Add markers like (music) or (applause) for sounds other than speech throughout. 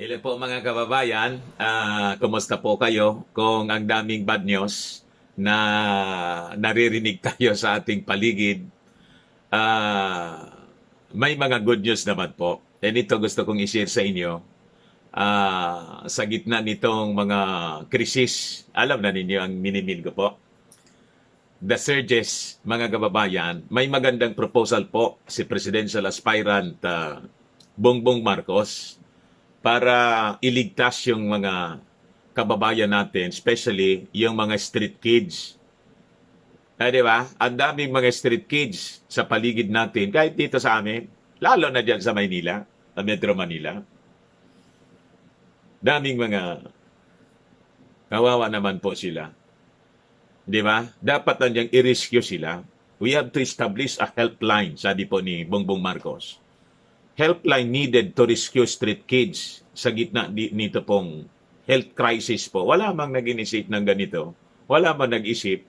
Hello po mga kababayan, Ah, kumusta po kayo? Kung ang daming bad news na naririnig tayo sa ating paligid, ah, may mga good news naman po. And ito gusto kong i-share sa inyo. Ah, sa gitna nitong mga krisis, alam na ninyo ang minimin ko po. The surges, mga kababayan, may magandang proposal po si Presidential Aspirant ah, Bongbong Marcos para iligtas yung mga kababayan natin, especially yung mga street kids. Eh, di ba? Ang daming mga street kids sa paligid natin, kahit dito sa amin, lalo na dyan sa Maynila, sa Metro Manila. Daming mga kawawa naman po sila. Di ba? Dapat nandiyan i-rescue sila. We have to establish a helpline, sabi po ni Bongbong Marcos helpline needed to rescue street kids sa gitna nito pong health crisis po. Wala mang nag-inisip ng ganito. Wala mang nag-isip.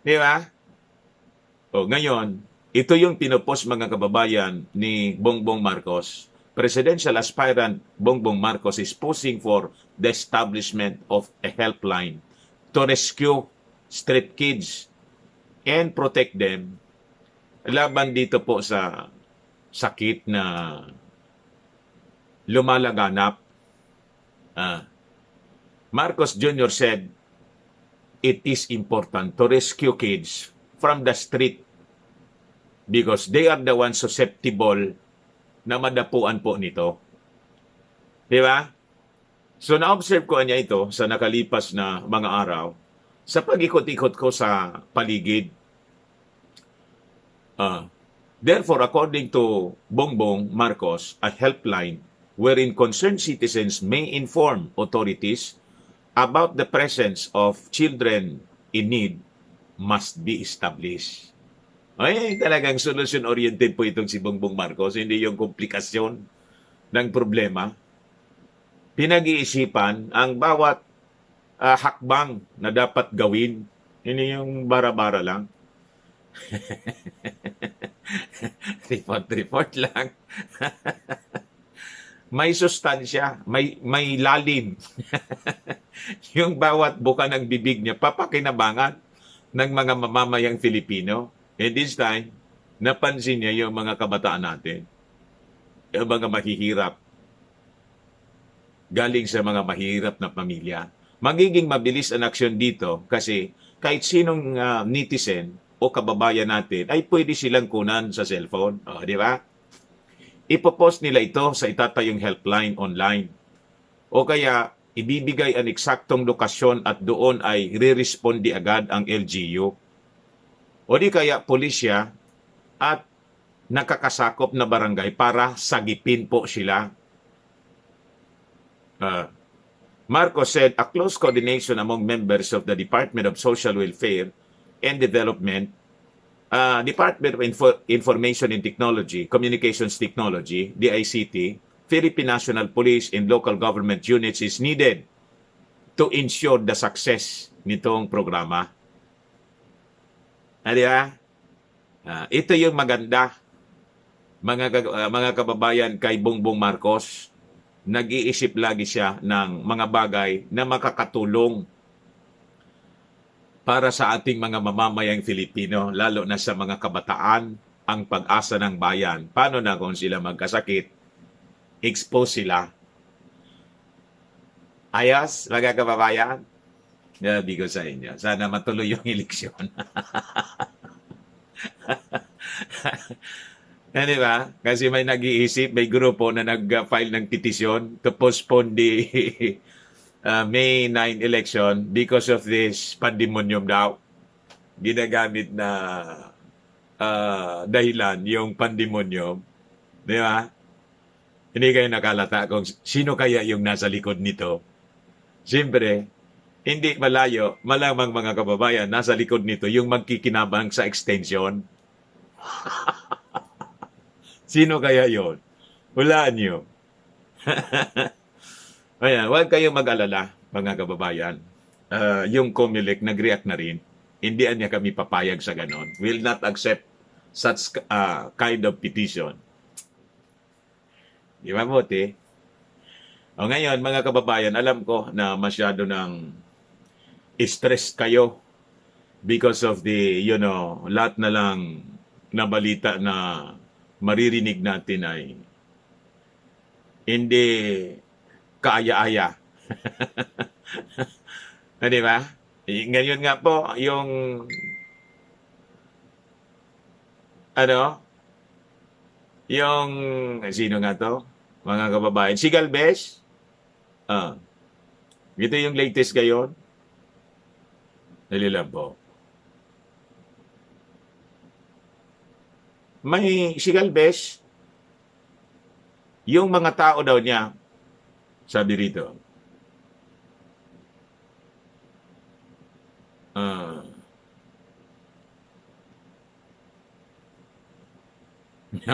Di ba? O, ngayon, ito yung pinopos mga kababayan ni Bongbong Marcos. Presidential aspirant Bongbong Marcos is pushing for the establishment of a helpline to rescue street kids and protect them laban dito po sa sakit na lumalaganap. Ah, Marcos Jr. said, it is important to rescue kids from the street because they are the ones susceptible na madapuan po nito. Di ba? So na-observe ko niya ito sa nakalipas na mga araw sa pag-ikot-ikot ko sa paligid. Ah, Therefore, according to Bongbong Marcos, a helpline wherein concerned citizens may inform authorities about the presence of children in need must be established. Ay, talagang solution-oriented po itong si Bongbong Marcos, hindi yung komplikasyon ng problema. Pinag-iisipan ang bawat ah, hakbang na dapat gawin. Hindi yung bara-bara lang. (laughs) (laughs) report-report lang. (laughs) may sustansya, may may lalim. (laughs) yung bawat buka ng bibig niya papakinabangan ng mga mamamayang Filipino. And this time, napansin niya yung mga kabataan natin. Yung mga mahihirap. Galing sa mga mahirap na pamilya. Magiging mabilis ang aksyon dito kasi kahit sinong ah, netizen o kababayan natin ay pwede silang kunan sa cellphone. O, di ba? Ipopost nila ito sa itatayong helpline online. O kaya, ibibigay ang eksaktong lokasyon at doon ay re-respondi agad ang LGU. O di kaya pulisya at nakakasakop na barangay para sagipin po sila. Uh, Marcos said a close coordination among members of the Department of Social Welfare and Development, uh, Department of Info- Information and Technology, Communications Technology, DICT, Philippine National Police and local government units is needed to ensure the success nitong programa. Di ba? Ah, ito yung maganda mga ah, mga kababayan kay Bongbong Marcos. Nag-iisip lagi siya ng mga bagay na makakatulong para sa ating mga mamamayang Filipino, lalo na sa mga kabataan, ang pag-asa ng bayan. Paano na kung sila magkasakit? Expose sila. Ayos, mga kababayan? Sabi ko sa inyo, sana matuloy yung (laughs) eleksyon. Yan, (laughs) di ba? Kasi may nag-iisip, may grupo na nag-file ng petisyon to postpone the (laughs) uh, May 9 election because of this pandemonium daw. Ginagamit na uh, dahilan yung pandemonium. Di ba? Hindi kayo nakalata kung sino kaya yung nasa likod nito. Siyempre, hindi malayo, malamang mga kababayan, nasa likod nito yung magkikinabang sa extension. (laughs) Sino kaya yon? Hulaan nyo. (laughs) Ayan, huwag kayong mag-alala, mga kababayan. Uh, yung Comelec nag-react na rin. Hindi niya kami papayag sa ganon. Will not accept such uh, kind of petition. Di ba, Bote? O ngayon, mga kababayan, alam ko na masyado ng stressed kayo because of the, you know, lahat na lang na balita na maririnig natin ay hindi kaaya-aya. (laughs) Di ba? Ngayon nga po, yung ano, yung, sino nga to? Mga kababayan, si Galvez, ah, ito yung latest ngayon. Dali lang po. May si Galvez, yung mga tao daw niya, sabi rito, ah, (laughs)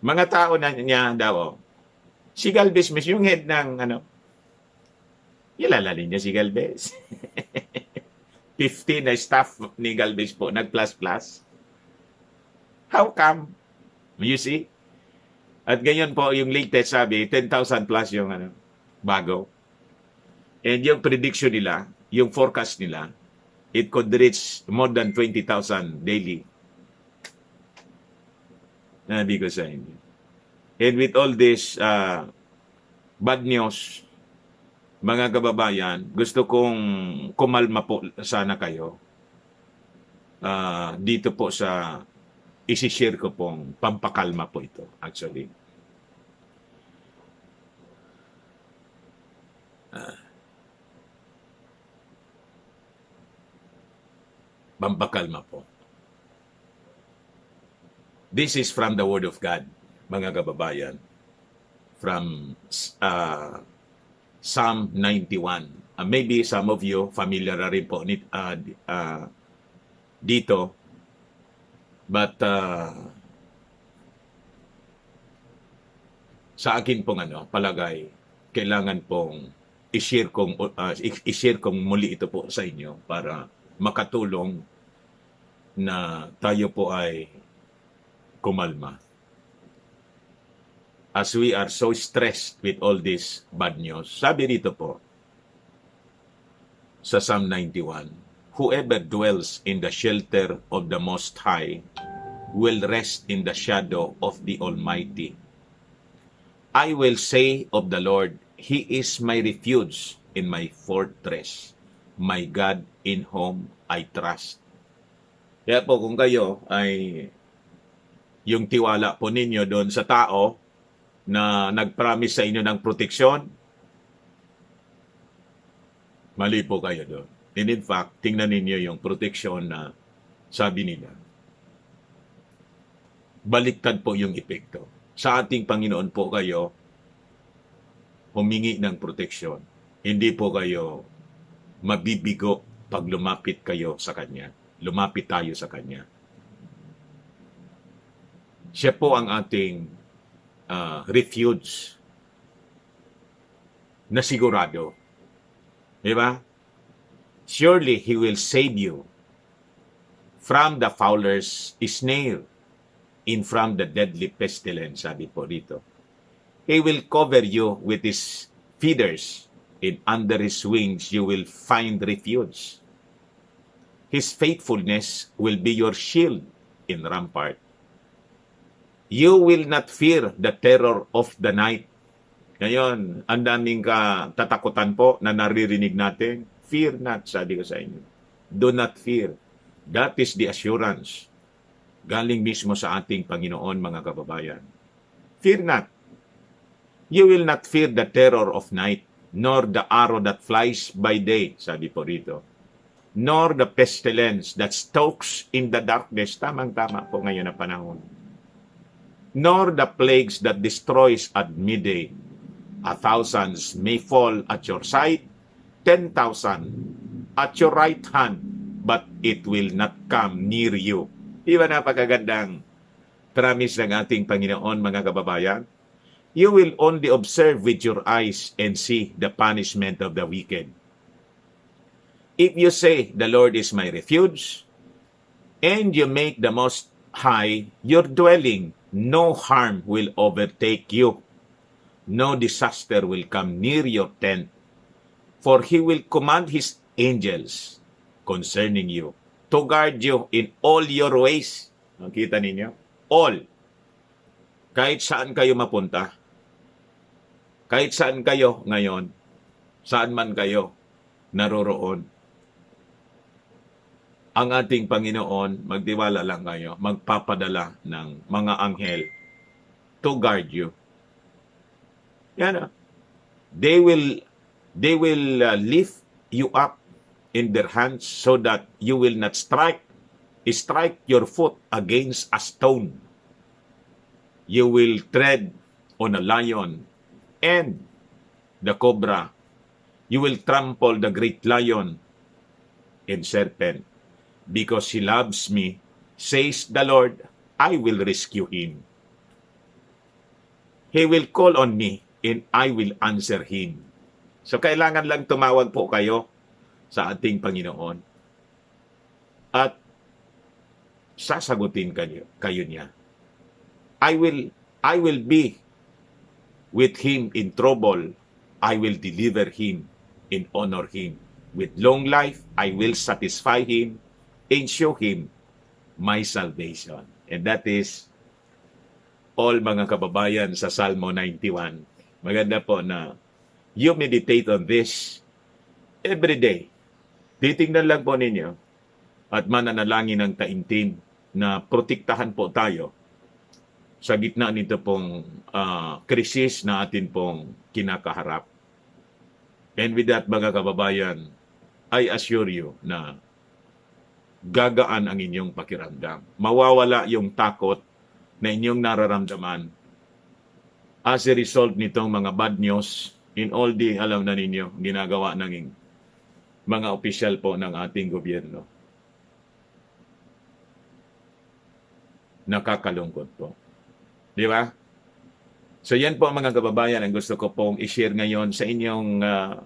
mga tao na niya daw, oh. si Galvez mismo, yung head ng ano, Ilalali niya si Galvez. (laughs) 50 na staff ni Galvez po, nag-plus-plus. How come? You see? At ngayon po, yung latest sabi, 10,000 plus yung ano, bago. And yung prediction nila, yung forecast nila, it could reach more than 20,000 daily. Nabi ko sa inyo. And with all this uh, bad news, mga kababayan, gusto kong kumalma po sana kayo uh, dito po sa isishare ko pong pampakalma po ito actually. Uh, pampakalma po. This is from the Word of God, mga kababayan. From uh, Psalm 91. Uh, maybe some of you familiar na rin po uh, uh, dito. But uh, sa akin pong ano, palagay, kailangan pong i-share kong uh, i-share kong muli ito po sa inyo para makatulong na tayo po ay kumalma as we are so stressed with all this bad news. Sabi rito po, sa Psalm 91, Whoever dwells in the shelter of the Most High will rest in the shadow of the Almighty. I will say of the Lord, He is my refuge in my fortress, my God in whom I trust. Kaya po kung kayo ay yung tiwala po ninyo doon sa tao na nag-promise sa inyo ng proteksyon, mali po kayo doon. And in fact, tingnan ninyo yung proteksyon na sabi nila. Baliktad po yung epekto. Sa ating Panginoon po kayo humingi ng proteksyon. Hindi po kayo mabibigo pag lumapit kayo sa Kanya. Lumapit tayo sa Kanya. Siya po ang ating uh, refuge na sigurado. Di ba? Surely He will save you from the fowler's snare in from the deadly pestilence, sabi po dito. He will cover you with His feathers, and under His wings you will find refuge. His faithfulness will be your shield in rampart. You will not fear the terror of the night. Ngayon, ang daming katatakutan po na naririnig natin. Fear not, sabi ko sa inyo. Do not fear. That is the assurance. Galing mismo sa ating Panginoon, mga kababayan. Fear not. You will not fear the terror of night, nor the arrow that flies by day, sabi po rito. Nor the pestilence that stalks in the darkness. Tamang-tama po ngayon na panahon nor the plagues that destroys at midday. A thousands may fall at your side, ten thousand at your right hand, but it will not come near you. Di ba napakagandang promise ng ating Panginoon, mga kababayan? You will only observe with your eyes and see the punishment of the wicked. If you say, The Lord is my refuge, and you make the Most High your dwelling, no harm will overtake you. no disaster will come near your tent, for he will command his angels concerning you to guard you in all your ways. Nakita ninyo? All. Kahit saan kayo mapunta, kahit saan kayo ngayon, saan man kayo naroroon, ang ating Panginoon, magtiwala lang kayo, magpapadala ng mga anghel to guard you. Yan ah. They will they will uh, lift you up in their hands so that you will not strike strike your foot against a stone. You will tread on a lion and the cobra. You will trample the great lion and serpent. Because he loves me, says the Lord, I will rescue him. He will call on me and I will answer him. So kailangan lang tumawag po kayo sa ating Panginoon. At sasagutin kayo, kayo niya. I will I will be with him in trouble. I will deliver him and honor him. With long life, I will satisfy him and show him my salvation. And that is all mga kababayan sa Salmo 91. Maganda po na you meditate on this every day. Titingnan lang po ninyo at mananalangin ng taimtim na protektahan po tayo sa gitna nito pong krisis na atin pong kinakaharap. And with that, mga kababayan, I assure you na gagaan ang inyong pakiramdam. Mawawala yung takot na inyong nararamdaman as a result nitong mga bad news in all the, alam na ninyo, ginagawa ng mga opisyal po ng ating gobyerno. Nakakalungkot po. Di ba? So yan po mga kababayan ang gusto ko pong i-share ngayon sa inyong ah,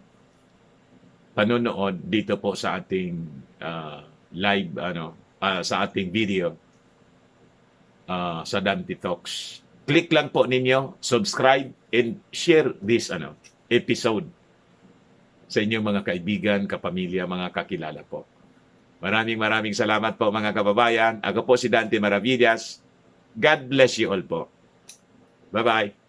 panonood dito po sa ating ah, live ano ah, sa ating video ah, sa Dante Talks. Click lang po ninyo, subscribe and share this ano episode sa inyong mga kaibigan, kapamilya, mga kakilala po. Maraming maraming salamat po mga kababayan. Ako po si Dante Maravillas. God bless you all po. Bye-bye.